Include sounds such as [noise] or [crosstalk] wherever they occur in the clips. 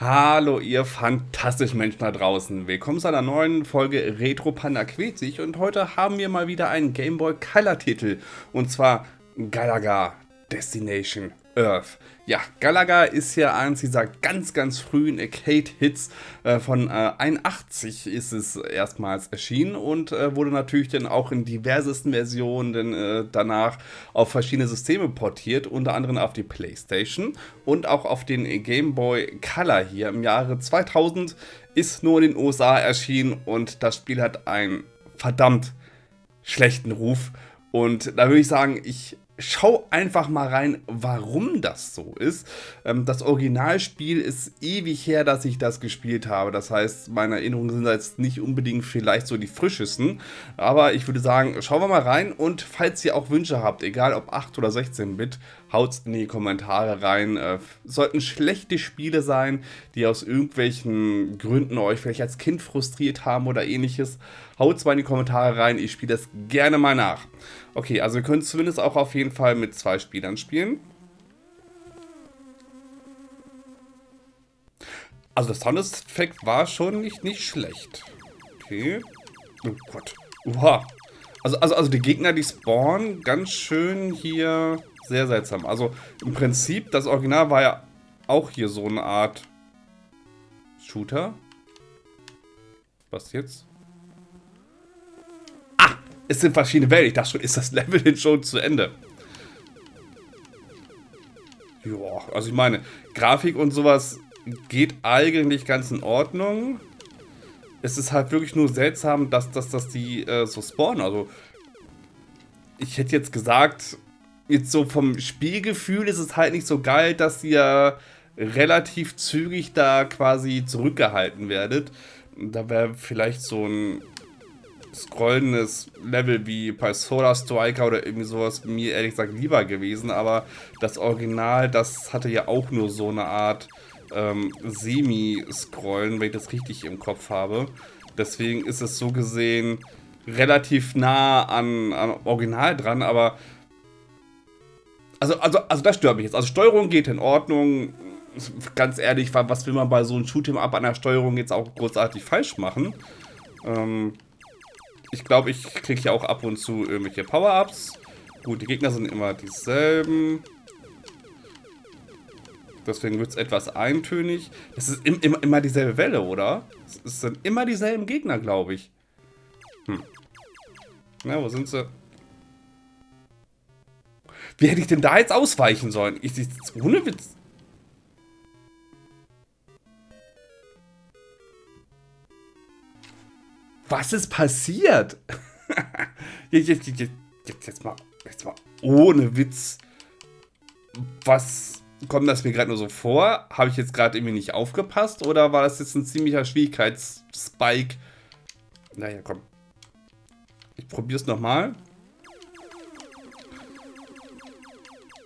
Hallo ihr fantastischen Menschen da draußen. Willkommen zu einer neuen Folge Retro Panda quält sich. Und heute haben wir mal wieder einen Game Boy Color Titel und zwar Galaga Destination Earth. Ja, Galaga ist ja eins dieser ganz, ganz frühen Arcade-Hits. Äh, von äh, 81 ist es erstmals erschienen und äh, wurde natürlich dann auch in diversesten Versionen dann, äh, danach auf verschiedene Systeme portiert, unter anderem auf die Playstation und auch auf den Game Boy Color hier im Jahre 2000 ist nur in den USA erschienen und das Spiel hat einen verdammt schlechten Ruf. Und da würde ich sagen, ich schau einfach mal rein, warum das so ist. Ähm, das Originalspiel ist ewig her, dass ich das gespielt habe. Das heißt, meine Erinnerungen sind jetzt nicht unbedingt vielleicht so die frischesten. Aber ich würde sagen, schauen wir mal rein. Und falls ihr auch Wünsche habt, egal ob 8 oder 16-Bit, haut in die Kommentare rein. Äh, sollten schlechte Spiele sein, die aus irgendwelchen Gründen euch vielleicht als Kind frustriert haben oder ähnliches, haut mal in die Kommentare rein. Ich spiele das gerne mal nach. Okay, also ihr könnt zumindest auch auf jeden Fall mit zwei Spielern spielen. Also das Soundeffekt war schon nicht, nicht schlecht. Okay. Oh Gott. Uha. Also, also, also die Gegner, die spawnen, ganz schön hier sehr seltsam. Also im Prinzip, das Original war ja auch hier so eine Art Shooter. Was jetzt? Es sind verschiedene Welten. Ich dachte schon, ist das Level denn schon zu Ende? Ja, also ich meine, Grafik und sowas geht eigentlich ganz in Ordnung. Es ist halt wirklich nur seltsam, dass, dass, dass die äh, so spawnen. Also, ich hätte jetzt gesagt, jetzt so vom Spielgefühl ist es halt nicht so geil, dass ihr relativ zügig da quasi zurückgehalten werdet. Da wäre vielleicht so ein scrollendes Level wie bei Solar Striker oder irgendwie sowas mir ehrlich gesagt lieber gewesen, aber das Original, das hatte ja auch nur so eine Art ähm, Semi-Scrollen, wenn ich das richtig im Kopf habe. Deswegen ist es so gesehen relativ nah an, an Original dran, aber also, also, also das stört mich jetzt. Also Steuerung geht in Ordnung. Ganz ehrlich, was will man bei so einem Shoot'em-up an der Steuerung jetzt auch großartig falsch machen? Ähm, ich glaube, ich kriege ja auch ab und zu irgendwelche Power-Ups. Gut, die Gegner sind immer dieselben. Deswegen wird es etwas eintönig. Es ist im, immer, immer dieselbe Welle, oder? Es sind immer dieselben Gegner, glaube ich. Hm. Na, wo sind sie? Wie hätte ich denn da jetzt ausweichen sollen? Ich, ich, ohne Witz. Was ist passiert? [laughs] jetzt, jetzt, jetzt, jetzt, mal, jetzt mal ohne Witz. Was kommt das mir gerade nur so vor? Habe ich jetzt gerade irgendwie nicht aufgepasst? Oder war das jetzt ein ziemlicher Schwierigkeitsspike? Naja, komm. Ich probiere es nochmal.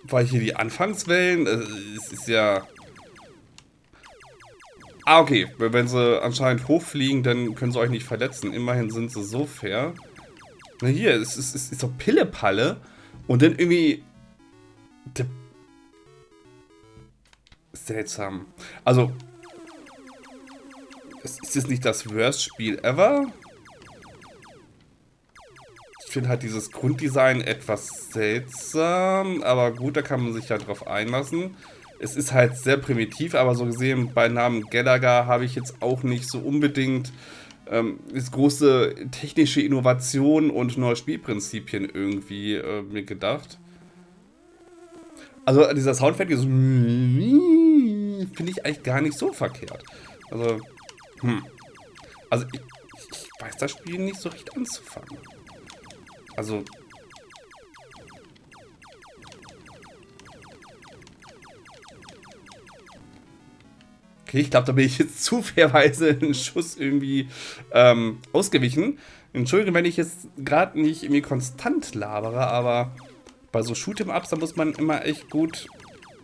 Weil hier die Anfangswellen, äh, es ist ja... Ah, okay. Wenn sie anscheinend hochfliegen, dann können sie euch nicht verletzen. Immerhin sind sie so fair. Na hier, es ist, es ist so Pillepalle. Und dann irgendwie... Seltsam. Also... Ist jetzt nicht das Worst-Spiel ever finde halt dieses Grunddesign etwas seltsam, aber gut, da kann man sich ja drauf einlassen. Es ist halt sehr primitiv, aber so gesehen bei Namen Gallagher habe ich jetzt auch nicht so unbedingt ähm, das große technische Innovation und neue Spielprinzipien irgendwie äh, mir gedacht. Also dieser Soundeffekt so finde ich eigentlich gar nicht so verkehrt. Also, hm. Also ich, ich weiß das Spiel nicht so recht anzufangen. Also... Okay, ich glaube, da bin ich jetzt zufälligerweise einen Schuss irgendwie ähm, ausgewichen. Entschuldigung, wenn ich jetzt gerade nicht irgendwie konstant labere, aber bei so Shoot'em-Ups, da muss man immer echt gut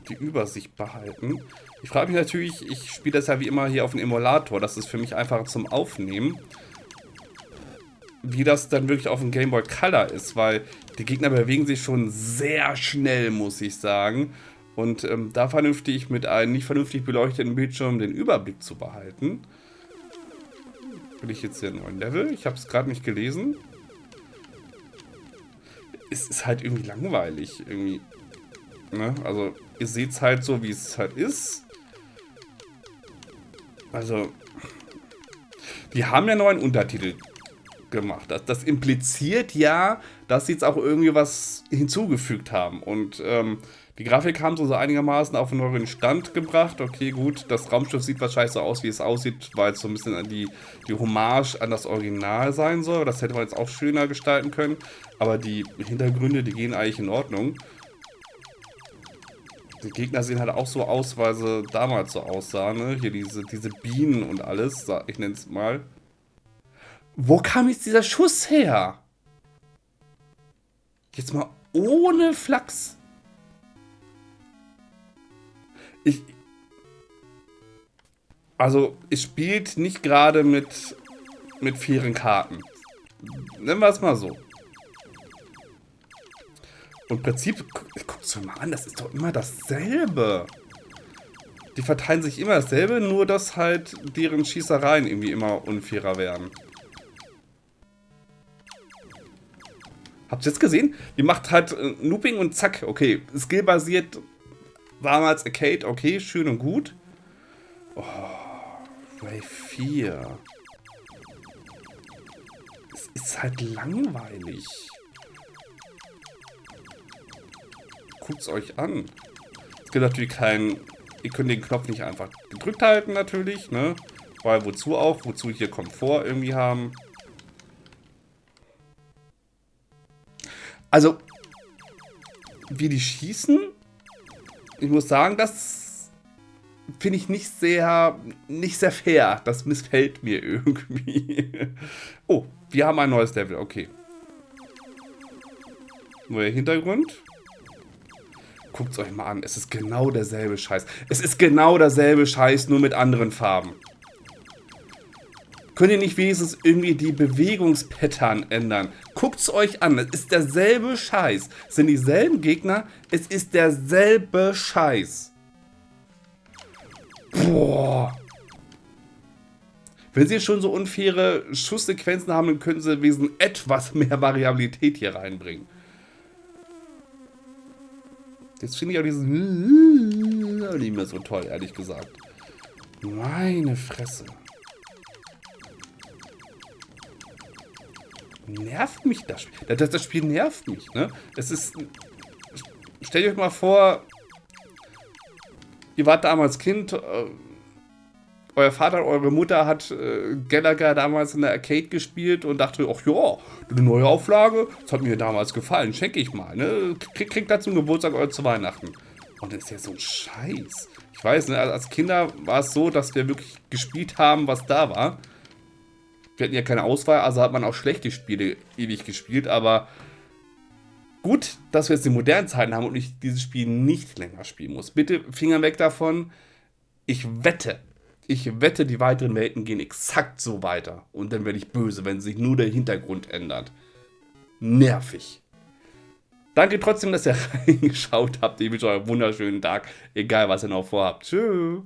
die Übersicht behalten. Ich frage mich natürlich, ich spiele das ja wie immer hier auf dem Emulator, das ist für mich einfacher zum Aufnehmen wie das dann wirklich auf dem Game Boy Color ist, weil die Gegner bewegen sich schon sehr schnell, muss ich sagen. Und ähm, da vernünftig mit einem nicht vernünftig beleuchteten Bildschirm den Überblick zu behalten. Bin ich jetzt hier in neuen Level? Ich habe es gerade nicht gelesen. Es ist halt irgendwie langweilig. Irgendwie. Ne? Also, ihr seht es halt so, wie es halt ist. Also, die haben ja neuen Untertitel gemacht. Das, das impliziert ja, dass sie jetzt auch irgendwie was hinzugefügt haben. Und ähm, die Grafik haben sie so einigermaßen auf einen neuen Stand gebracht. Okay, gut, das Raumschiff sieht wahrscheinlich so aus, wie es aussieht, weil es so ein bisschen die, die Hommage an das Original sein soll. Das hätte man jetzt auch schöner gestalten können. Aber die Hintergründe, die gehen eigentlich in Ordnung. Die Gegner sehen halt auch so aus, weil sie damals so aussahen. Ne? Hier diese, diese Bienen und alles, ich nenne es mal. Wo kam jetzt dieser Schuss her? Jetzt mal ohne Flachs. Ich. Also, es spielt nicht gerade mit, mit fairen Karten. Nennen wir es mal so. Und im Prinzip, guck's dir mal an, das ist doch immer dasselbe. Die verteilen sich immer dasselbe, nur dass halt deren Schießereien irgendwie immer unfairer werden. Habt ihr jetzt gesehen? Die macht halt äh, Looping und zack, okay. Skillbasiert damals Arcade, okay, schön und gut. Oh, Ray 4. Es ist halt langweilig. Guckt's euch an. Es gibt natürlich keinen... Ihr könnt den Knopf nicht einfach gedrückt halten, natürlich, ne? Weil wozu auch? Wozu hier Komfort irgendwie haben. Also, wie die schießen, ich muss sagen, das finde ich nicht sehr, nicht sehr fair. Das missfällt mir [laughs] irgendwie. Oh, wir haben ein neues Level, okay. Neuer Hintergrund. Guckt es euch mal an, es ist genau derselbe Scheiß. Es ist genau derselbe Scheiß, nur mit anderen Farben. Könnt ihr nicht wenigstens irgendwie die Bewegungspattern ändern? Guckt es euch an. Es ist derselbe Scheiß. Es sind dieselben Gegner. Es ist derselbe Scheiß. Boah. Wenn sie schon so unfaire Schusssequenzen haben, dann könnten sie wesentlich etwas mehr Variabilität hier reinbringen. Jetzt finde ich auch diesen [laughs] nicht mehr so toll, ehrlich gesagt. Meine Fresse. Nervt mich das Spiel. Das, das Spiel nervt mich, ne? Es ist... Stellt euch mal vor, ihr wart damals Kind, äh, euer Vater, eure Mutter hat äh, Gallagher damals in der Arcade gespielt und dachte, ach ja, eine neue Auflage, das hat mir damals gefallen, schenke ich mal, ne? Krieg, kriegt das zum Geburtstag oder zu Weihnachten. Und das ist ja so ein Scheiß. Ich weiß, ne, als Kinder war es so, dass wir wirklich gespielt haben, was da war. Wir hatten ja keine Auswahl, also hat man auch schlechte Spiele ewig gespielt, aber gut, dass wir jetzt die modernen Zeiten haben und ich dieses Spiel nicht länger spielen muss. Bitte Finger weg davon. Ich wette, ich wette, die weiteren Welten gehen exakt so weiter. Und dann werde ich böse, wenn sich nur der Hintergrund ändert. Nervig. Danke trotzdem, dass ihr [laughs] reingeschaut habt. Ich wünsche euch einen wunderschönen Tag, egal was ihr noch vorhabt. Tschüss.